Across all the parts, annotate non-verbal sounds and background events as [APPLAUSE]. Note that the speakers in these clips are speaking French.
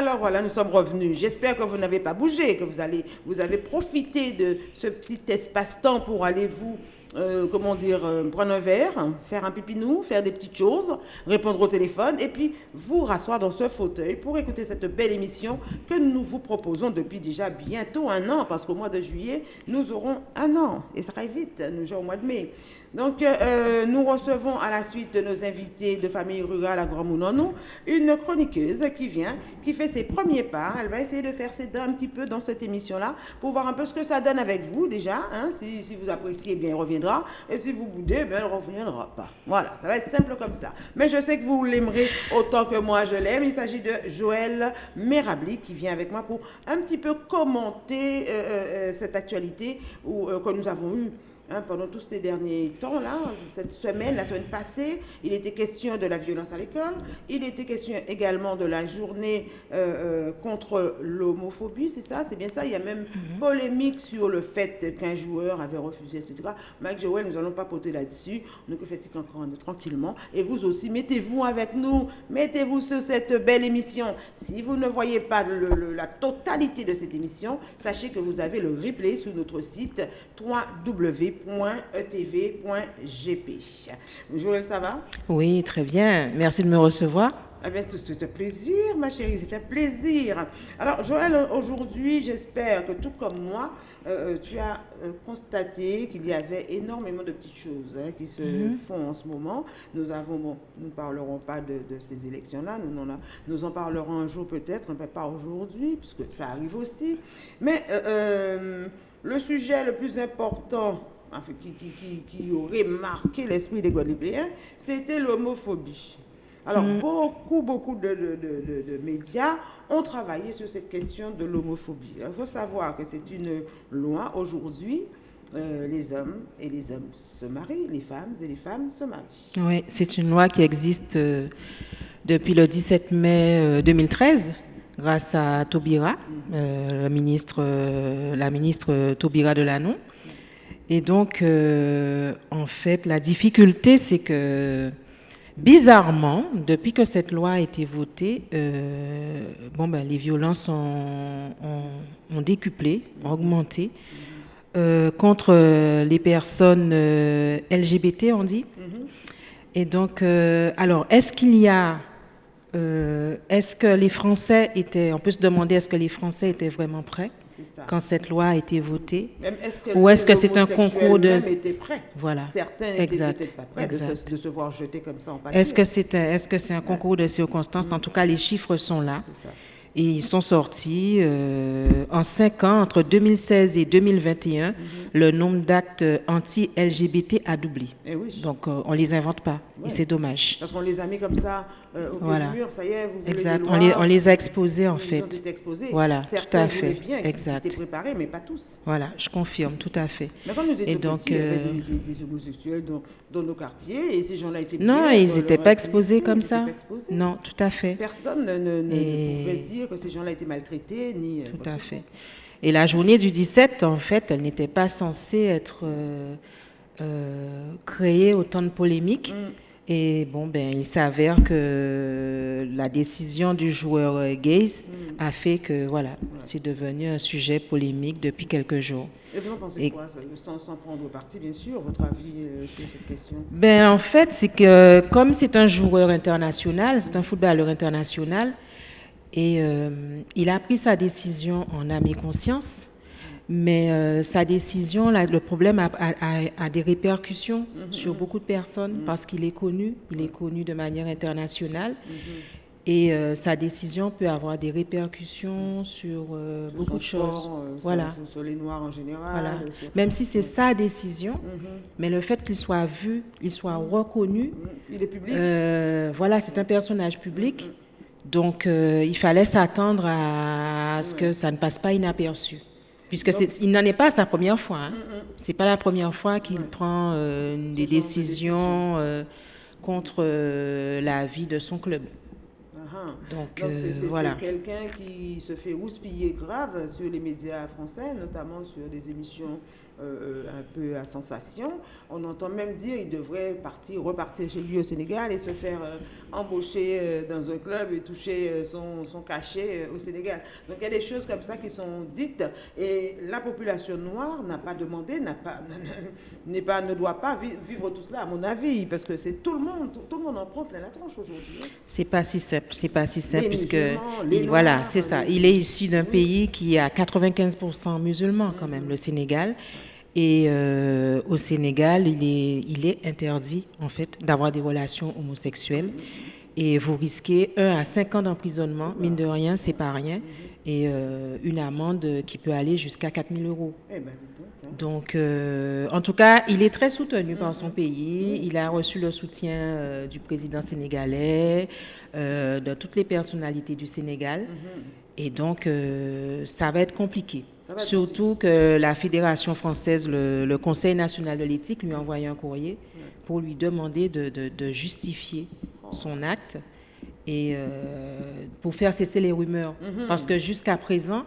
Alors voilà, nous sommes revenus. J'espère que vous n'avez pas bougé, que vous, allez, vous avez profité de ce petit espace-temps pour aller vous, euh, comment dire, euh, prendre un verre, faire un pipinou, faire des petites choses, répondre au téléphone et puis vous rasseoir dans ce fauteuil pour écouter cette belle émission que nous vous proposons depuis déjà bientôt un an, parce qu'au mois de juillet, nous aurons un an. Et ça arrive vite, nous sommes au mois de mai. Donc, euh, euh, nous recevons à la suite de nos invités de famille rurale à Grand Mounonou une chroniqueuse qui vient, qui fait ses premiers pas. Elle va essayer de faire ses dents un petit peu dans cette émission-là pour voir un peu ce que ça donne avec vous déjà. Hein. Si, vous appréciez, bien, elle reviendra. Et si vous boudez, bien, elle ne reviendra pas. Voilà, ça va être simple comme ça. Mais je sais que vous l'aimerez autant que moi je l'aime. Il s'agit de Joël Merabli qui vient avec moi pour un petit peu commenter euh, cette actualité que nous avons eue Hein, pendant tous ces derniers temps, là, cette semaine, la semaine passée, il était question de la violence à l'école, il était question également de la journée euh, euh, contre l'homophobie, c'est ça, c'est bien ça, il y a même mhm. polémique sur le fait qu'un joueur avait refusé, etc. Mike Joel, nous allons pas poter là-dessus, donc faites encore hein, tranquillement, et vous aussi, mettez-vous avec nous, mettez-vous sur cette belle émission. Si vous ne voyez pas la totalité de cette émission, sachez que vous avez le replay sur notre site 3W www.etv.gp. Joël, ça va? Oui, très bien. Merci de me recevoir. Eh Avec tout plaisir, ma chérie, c'est un plaisir. Alors, Joël, aujourd'hui, j'espère que tout comme moi, euh, euh, tu as euh, constaté qu'il y avait énormément de petites choses hein, qui se mhm. font en ce moment. Nous avons, nous ne parlerons pas de, de ces élections-là, nous, nous, en parlerons un jour peut-être, hein, mais pas aujourd'hui, puisque ça arrive aussi. Mais le sujet le plus important qui, aurait marqué l'esprit des Guadeloupéens, c'était l'homophobie. Alors, mm. beaucoup, beaucoup de, médias ont travaillé sur cette question de l'homophobie. Il faut savoir que c'est une loi aujourd'hui. Euh, les hommes et les hommes se marient, les femmes et les femmes se marient. Oui, c'est une loi qui existe euh, depuis le 17 mai 2013 euh, grâce à Taubira, mm. ministre, la ministre Taubira de Lannon. Et donc, euh, en fait, la difficulté, c'est que, bizarrement, depuis que cette loi a été votée, euh, bon, ben, les violences ont, ont, décuplé, ont augmenté. Euh, contre les personnes LGBT, on dit. Mm-hmm. Et donc, alors, est-ce qu'il y a est-ce que les Français étaient, on peut se demander, est-ce que les Français étaient vraiment prêts? Quand cette loi a été votée Ou est-ce que c'est un concours de... Voilà. Certains peut-être pas prêts de se, de se, voir jeter comme ça en Est-ce que c'est un, est -ce un concours de circonstances? En tout cas, les chiffres sont là. Et ils sont sortis euh, en cinq ans, entre 2016 et 2021, mhm. le nombre d'actes anti-LGBT a doublé. Eh Donc, euh, on ne les invente pas. Et c'est dommage. Parce qu'on les a mis comme ça euh, au voilà. mur, ça y est, vous exact. on, les, on, les, a exposés, en fait. Ils ont exposés. Voilà, tout à fait. bien, exact. Ils préparés, mais pas tous. Voilà, je confirme, tout à fait. Mais quand nous étions et donc, petits, il y avait des, des, homosexuels dans, dans, nos quartiers, et ces gens-là étaient Non, ils n'étaient pas exposés comme ça. Non, tout à fait. Personne ne, ne pouvait dire que ces gens-là étaient maltraités, ni... Euh, Tout à fait. Et la journée du 17, en fait, elle n'était pas censée être euh, euh, créée autant de polémiques. Mm. Et bon, ben, il s'avère que la décision du joueur Gaze mm. a fait que, voilà, c'est devenu un sujet polémique depuis quelques jours. Et vous en pensez quoi, sans, sans, prendre parti, bien sûr, votre avis sur cette question? Ben, En fait, c'est que comme c'est un joueur international, c'est un footballeur international, et euh, il a pris sa décision en âme et conscience, mais euh, sa décision, là, le problème a, des répercussions mm-hmm. sur beaucoup de personnes mm-hmm. parce qu'il est connu, il est connu de manière internationale. Mm-hmm. Et euh, sa décision peut avoir des répercussions sur, beaucoup de choses. voilà. Sur, les Noirs en général. Même si c'est sa décision, mais le fait qu'il soit vu, il soit reconnu. Il est public. voilà, c'est un personnage public. Donc, euh, il fallait s'attendre à ce que ça ne passe pas inaperçu. Puisque il n'en est pas sa première fois. Hein. Mm, mm. Ce n'est pas la première fois qu'il prend euh, des décisions euh, contre la vie de son club. Uh-huh. Donc, c'est voilà. quelqu'un qui se fait houspiller grave sur les médias français, notamment sur des émissions euh, un peu à sensation. On entend même dire qu'il devrait partir, repartir chez lui au Sénégal et se faire euh, embaucher euh, dans un club et toucher son, son, cachet au Sénégal. Donc il y a des choses comme ça qui sont dites et la population noire n'a pas demandé, n'a pas, [LAUGHS] n'est pas, ne doit pas vivre tout cela à mon avis parce que c'est tout le monde, tout, le monde en prend plein la tronche aujourd'hui. Hein. C'est pas si simple, c'est pas si simple puisque voilà, c'est ça. Il est issu d'un pays qui a 95% musulmans quand même, le Sénégal. Et euh, au Sénégal, il est, interdit, en fait, d'avoir des relations homosexuelles. Et vous risquez 1 à 5 ans d'emprisonnement, mine de rien, c'est pas rien, et euh, une amende qui peut aller jusqu'à 4 000 euros. Eh ben, hein. donc, euh, en tout cas, il est très soutenu par son pays. Il a reçu le soutien du président sénégalais, de toutes les personnalités du Sénégal. Et donc, ça va être compliqué. Surtout que la Fédération française, le, Conseil national de l'éthique, lui a envoyé un courrier pour lui demander de, justifier son acte et euh, pour faire cesser les rumeurs. Mhm. Parce que jusqu'à présent...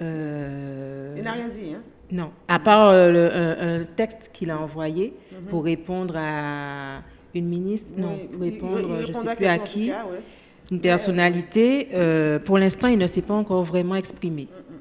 Euh, Il n'a rien dit, hein? Non, à part euh, un, texte qu'il a envoyé mhm. pour répondre à une ministre, non, pour répondre, je ne sais plus à qui, une personnalité. pour l'instant, il ne s'est pas encore vraiment exprimé. Mhm.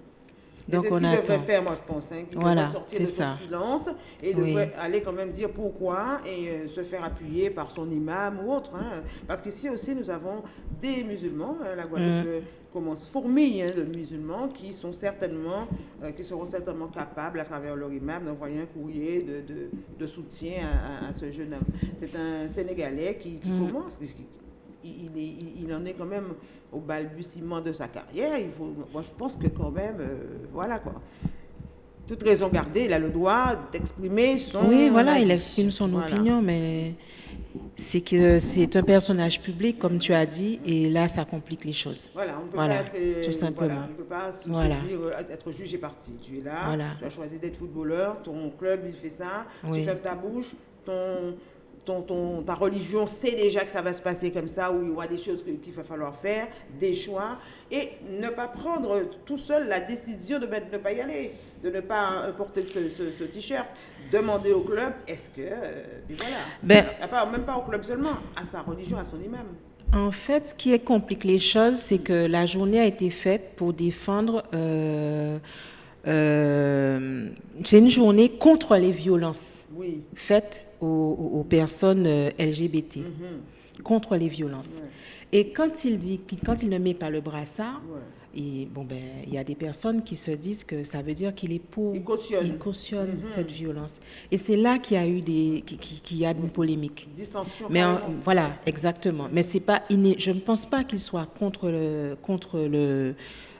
Donc c'est ce qu'il devrait faire, moi, je pense. Hein, qu'il devrait sortir de son silence et devrait aller quand même dire pourquoi et euh, se faire appuyer par son imam ou autre. Hein. Parce qu'ici aussi, nous avons des musulmans. Hein, la Guadeloupe mm. Euh, commence fourmille de musulmans qui, sont certainement, euh, qui seront certainement capables, à travers leur imam, d'envoyer un courrier de, de, soutien à, ce jeune homme. C'est un Sénégalais qui, qui mm. commence, il, en est quand même au balbutiement de sa carrière. Il faut, moi, je pense que quand même, euh, voilà quoi. Toute raison gardée, il a le droit d'exprimer son. Oui, voilà, il exprime son opinion, mais c'est que c'est un personnage public, comme tu as dit, et là, ça complique les choses. Voilà, on peut pas être, tout simplement. on ne peut pas se, dire, euh, être juge et parti. Tu es là, tu as choisi d'être footballeur, ton club, il fait ça, tu fermes ta bouche, ton ton, ta religion sait déjà que ça va se passer comme ça, où il y aura des choses qu'il va falloir faire, des choix, et ne pas prendre tout seul la décision de, ne pas y aller, de ne pas euh, porter ce, t-shirt. Demander au club, est-ce que... Euh, voilà. Ben, même pas au club seulement, à sa religion, à son imam. En fait, ce qui complique les choses, c'est que la journée a été faite pour défendre... Euh, c'est une journée contre les violences oui. faites aux, personnes euh, LGBT, mhm. contre les violences. Et quand il dit, quand il ne met pas le brassard, et bon ben, il y a des personnes qui se disent que ça veut dire qu'il est pour, il cautionne, il cautionne mhm. cette violence. Et c'est là qu'il y a eu des, qu'il y a une polémique. Dissension. Mais voilà, exactement. Mais c'est pas, je ne pense pas qu'il soit contre le, contre le,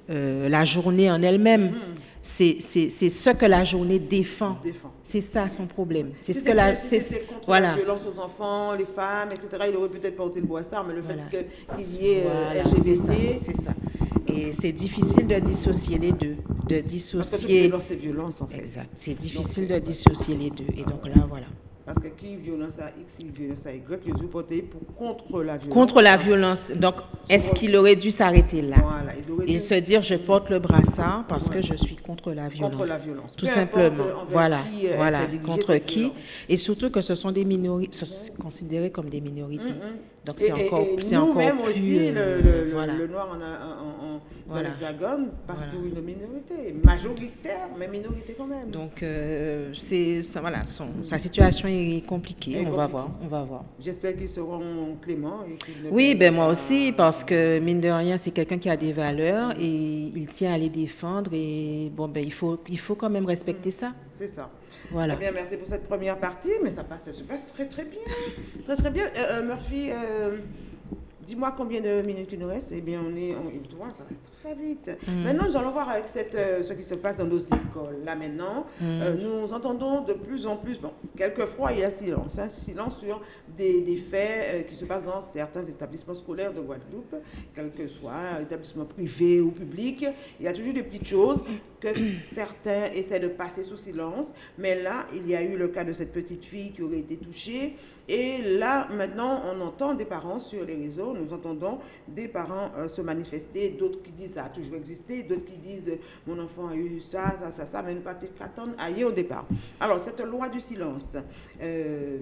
euh, la journée en elle-même. C'est ce que la journée défend. C'est ça son problème. C'est ce que la, c'est contre voilà. la violence aux enfants, les femmes, etc. Il aurait peut-être porté le boissard, mais le fait qu'il y ait euh, LGBT, c'est ça. Et c'est difficile de dissocier les deux, de dissocier. Parce que violence, c'est violence en fait. C'est difficile de dissocier les deux. Et donc là, voilà. Parce que qui violence à X, qui violence à Y, Jésus porté pour contre la violence. Contre la violence. Donc, est-ce qu'il aurait dû s'arrêter là? Voilà, il Et se dire, je porte le brassard parce que je suis contre la violence. Contre la violence. Tout simplement. Voilà, euh, voilà. Contre qui? Et surtout que ce sont des minorités, considérés comme des minorités. Donc, c'est encore, et nous même aussi, euh, le, le, noir en, a, en dans l'Hexagone parce voilà. qu'une minorité, majoritaire, mais minorité quand même. Donc, euh, c'est voilà, son, sa situation est compliquée. on va voir, on va voir. J'espère qu'ils seront cléments. oui, ben moi aussi, parce que mine de rien, c'est quelqu'un qui a des valeurs et il tient à les défendre et bon ben il faut, il faut quand même respecter ça. C'est ça. Voilà. bien, merci pour cette première partie, mais ça passe, ça se passe très très bien, très très bien. Euh, euh, Murphy. Dis-moi combien de minutes il nous reste. Eh bien, on est, on, tu vois, ça va très vite. Mm. Maintenant, nous allons voir avec cette, euh, ce qui se passe dans nos écoles. Là, maintenant, mm. euh, nous entendons de plus en plus, bon, quelquefois, il y a silence, un hein, silence sur des, des faits euh, qui se passent dans certains établissements scolaires de Guadeloupe, quel que soit, établissement privé ou public. Il y a toujours des petites choses que [COUGHS] certains essaient de passer sous silence. Mais là, il y a eu le cas de cette petite fille qui aurait été touchée Et là, maintenant, on entend des parents sur les réseaux, nous entendons des parents euh, se manifester, d'autres qui disent ça a toujours existé, d'autres qui disent mon enfant a eu ça, ça, ça, ça, mais nous pas qu'attendre ailleurs au départ. Alors, cette loi du silence, euh,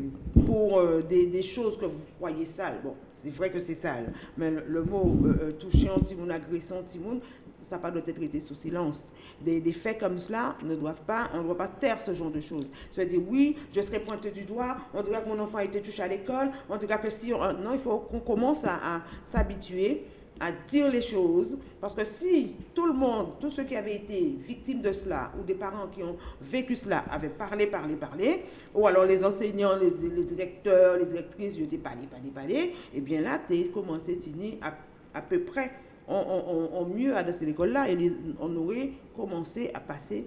pour euh, des, choses que vous croyez sales, bon, c'est vrai que c'est sale, mais le, mot touchant, timoun, agression, timoun, ça pas doit être traité sous silence. Des, faits comme cela ne doivent pas, on ne doit pas taire ce genre de choses. Ça veut dire, oui, je serai pointé du doigt, on dirait que mon enfant a été touché à l'école, on dirait que si... non, il faut qu'on commence à, s'habituer à dire les choses, parce que si tout le monde, tous ceux qui avaient été victimes de cela, ou des parents qui ont vécu cela, avaient parlé, parlé, parlé, ou alors les enseignants, les, directeurs, les directrices, ils étaient parlé, parlé, parlé, eh bien là, tu es commencé à, à peu près on, mieux adressé l'école-là et on aurait commencé à passer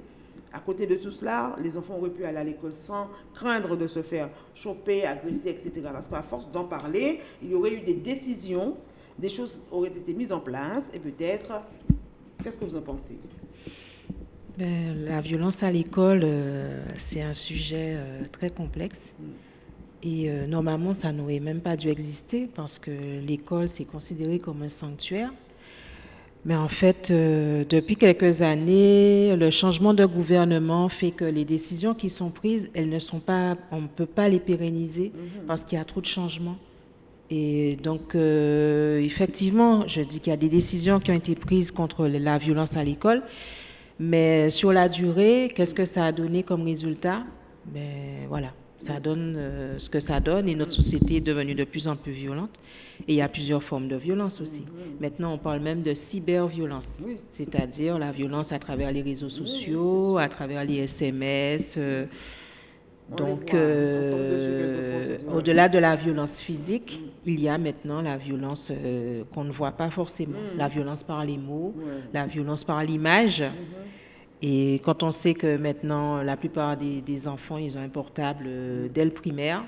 à côté de tout cela, les enfants auraient pu aller à l'école sans craindre de se faire choper, agresser, etc. Parce qu'à force d'en parler, il y aurait eu des décisions, des choses auraient été mises en place et peut-être, qu'est-ce que vous en pensez? Ben, La violence à l'école, euh, c'est un sujet euh, très complexe. Mm. Et euh, normalement, ça n'aurait même pas dû exister parce que l'école, c'est considéré comme un sanctuaire. Mais en fait, euh, depuis quelques années, le changement de gouvernement fait que les décisions qui sont prises, elles ne sont pas, on ne peut pas les pérenniser mhm. parce qu'il y a trop de changements. Et donc, euh, effectivement, je dis qu'il y a des décisions qui ont été prises contre la violence à l'école, mais sur la durée, qu'est-ce que ça a donné comme résultat? Ben voilà, ça donne euh, ce que ça donne et notre société est devenue de plus en plus violente. Et il y a plusieurs formes de violence aussi. Maintenant, on parle même de cyberviolence, c'est-à-dire la violence à travers les réseaux sociaux, à travers les SMS. Euh, donc, euh, au-delà de la violence physique, il y a maintenant la violence qu'on ne voit pas forcément. Mm. La violence par les mots, la violence par l'image. Et quand on sait que maintenant, la plupart des, des enfants, ils ont un portable dès le primaire,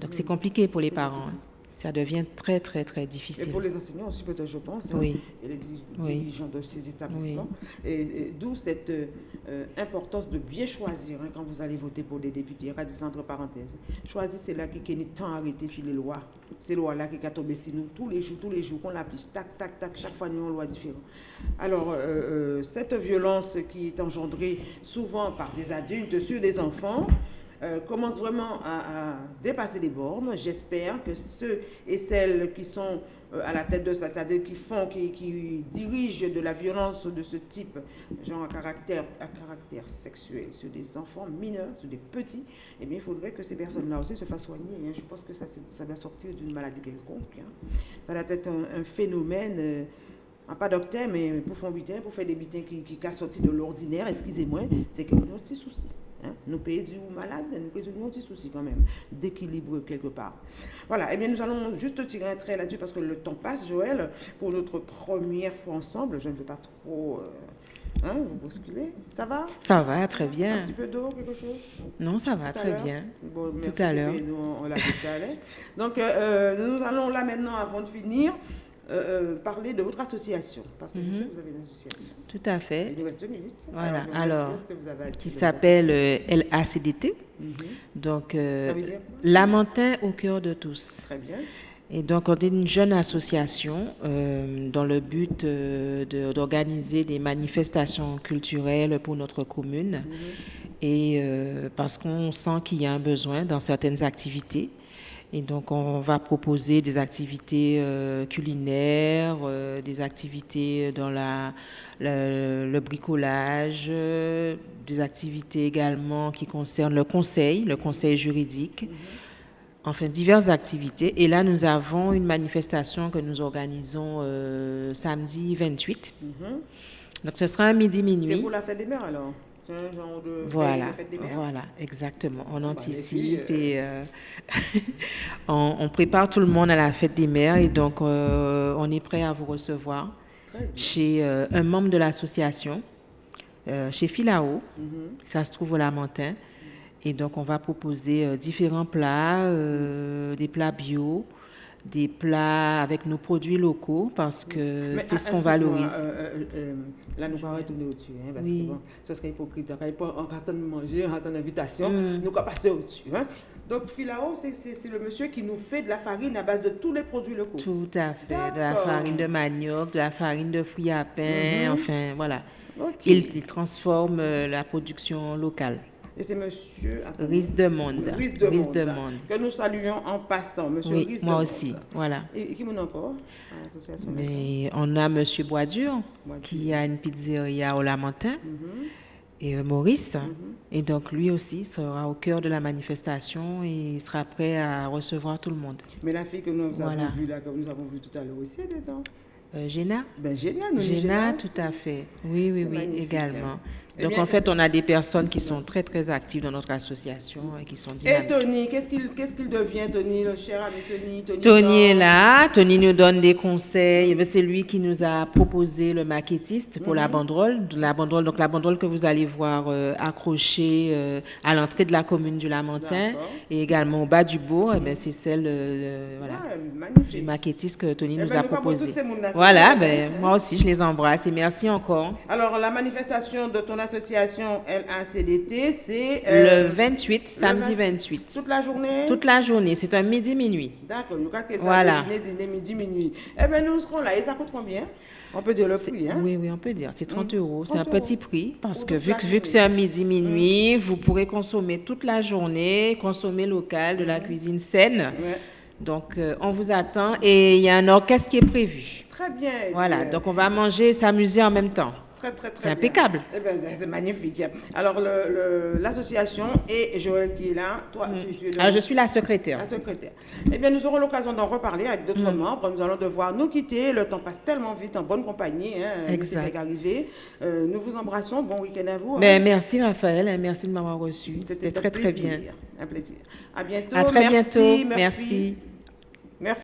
donc c'est compliqué pour les parents ça devient très, très, très difficile. Et pour les enseignants aussi, peut-être, je pense, hein, oui. et les dirigeants de ces établissements. Et, d'où cette euh, importance de bien choisir hein, quand vous allez voter pour les députés. Radis entre parenthèses. Choisir, c'est là qui est temps arrêté sur les lois. Ces lois-là qui sont tombées sur nous tous les jours, tous les jours, qu'on l'applique. Tac, tac, tac, chaque fois, nous, une loi différente. Alors, euh, euh, cette violence qui est engendrée souvent par des adultes sur des enfants, euh, commence vraiment à, dépasser les bornes. J'espère que ceux et celles qui sont à la tête de ça, c'est-à-dire qui font, qui, dirigent de la violence de ce type, genre à caractère, à caractère sexuel, sur des enfants mineurs, sur des petits, eh bien, il faudrait que ces personnes-là aussi se fassent soigner. Hein. Je pense que ça, ça doit sortir d'une maladie quelconque. Dans la tête, un, phénomène... Euh, pas docteur, mais pour faire butin, pour faire des butins qui, qui, qui sorti de l'ordinaire, excusez-moi, c'est que nous avons des soucis. Hein? Nous payons du malade, nous payons des soucis quand même d'équilibre quelque part. Voilà, et eh bien nous allons juste tirer un trait là-dessus parce que le temps passe, Joël, pour notre première fois ensemble. Je ne veux pas trop euh, hein, vous bousculer. Ça va? Ça va, très bien. Un petit peu d'eau, quelque chose? Non, ça va, très bien. Bon, tout à l'heure. Nous, on l'a tout à l'heure. Donc, euh, euh, nous allons là maintenant, avant de finir, euh, euh, parler de votre association, parce que je sais mhm. que vous avez une association. Tout à fait. Il nous reste deux minutes. Voilà, alors, qui s'appelle euh, LACDT. Mhm. Donc, Lamentin au cœur de tous. Très bien. Et donc, on est une jeune association dans le but d'organiser des manifestations culturelles pour notre commune. Mhm. Et parce qu'on sent qu'il y a un besoin dans certaines activités. Et donc, on va proposer des activités euh, culinaires, euh, des activités dans la, le bricolage, euh, des activités également qui concernent le conseil, le conseil juridique. Mm-hmm. Enfin, diverses activités. Et là, nous avons une manifestation que nous organisons samedi 28. Mm-hmm. Donc, ce sera un midi-minuit. C'est pour la fête des mères, alors? Un genre de voilà, Voilà, exactement. On bah, anticipe et euh, [LAUGHS] on, prépare tout le monde à la fête des mères et donc euh, on est prêt à vous recevoir chez euh, un membre de l'association, chez Filao. Mhm. Ça se trouve au Lamentin. Et donc on va proposer différents plats, des plats bio, des plats avec nos produits locaux parce que c'est ah, ce qu'on valorise. euh, euh, euh, là, nous allons retourner au-dessus, hein, parce Oui. que bon, ce serait hypocrite. On en train de manger, en train d'invitation, Mm. nous allons passer au-dessus. Hein. Donc, Filao, c'est- le monsieur qui nous fait de la farine à base de tous les produits locaux. Tout à fait. De la farine de manioc, de la farine de fruits à pain, Mhm. enfin voilà. Il, il transforme la production locale. Et c'est monsieur Riz de monde. Riz de Riz Monde, de monde. que nous saluons en passant. Monsieur Oui, Riz de moi Monde. aussi. Voilà. Et, et qui m'en a encore? Mais on a Monsieur Boisdur Boisdur. qui a une pizzeria au Lamentin Mhm. et euh, Maurice. Et donc lui aussi sera au cœur de la manifestation et il sera prêt à recevoir tout le monde. Mais la fille que nous avons Voilà. vue là, que nous avons vue tout à l'heure aussi, elle est dedans. Euh, Géna Ben génial, nous Géna, aussi. tout à fait. Oui, oui, oui, magnifique, également. Eh Donc bien, en fait, on a des personnes qui sont très très actives dans notre association et qui sont Et dynamiques. Tony, qu'est-ce qu'il qu'est-ce qu'il devient, Tony, le cher ami Tony? Tony, Tony est là, Tony nous donne des conseils. Eh C'est lui qui nous a proposé le maquettiste pour Mhm. la banderole. La banderole, donc la banderole que vous allez voir euh, accrochée euh, à l'entrée de la commune du Lamentin et également au bas du bourg, eh bien, c'est celle euh, voilà, Ouais, du maquettiste que Tony Eh nous ben, a proposé. Voilà, ben, moi aussi, je les embrasse et merci encore. Alors, la manifestation de ton association LACDT, c'est euh, le 28, samedi 28. 28. toute la journée? Toute la journée, c'est un midi-minuit. D'accord, nous ça Voilà. déjeuner, dîner, midi, minuit. Eh bien, nous serons là. Et ça coûte combien? On peut dire le prix, hein? Oui, oui, on peut dire. C'est 30 Mm. euros. C'est un 30 euros. petit prix parce Pour que vu, que vu que journée. c'est un midi, minuit, vous pourrez consommer toute la journée, consommer local, de la cuisine saine. Ouais. Donc, euh, on vous attend et il y a un orchestre qui est prévu. Très bien. Voilà, bien. donc on va manger et s'amuser en même temps. Très, très, très C'est impeccable. Eh ben, c'est magnifique. Alors, l'association et Joël qui est là, toi, tu, tu es le- Alors, je suis la secrétaire. la secrétaire. Eh bien, nous aurons l'occasion d'en reparler avec d'autres Mm. membres. Nous allons devoir nous quitter. Le temps passe tellement vite en bonne compagnie. Hein, Exact. Arrivé. Euh, nous vous embrassons. Bon week-end à vous. hein. Ben, merci Raphaël, et merci de m'avoir reçu. C'était très très bien. Un plaisir. À bientôt. À très merci, bientôt. merci. merci.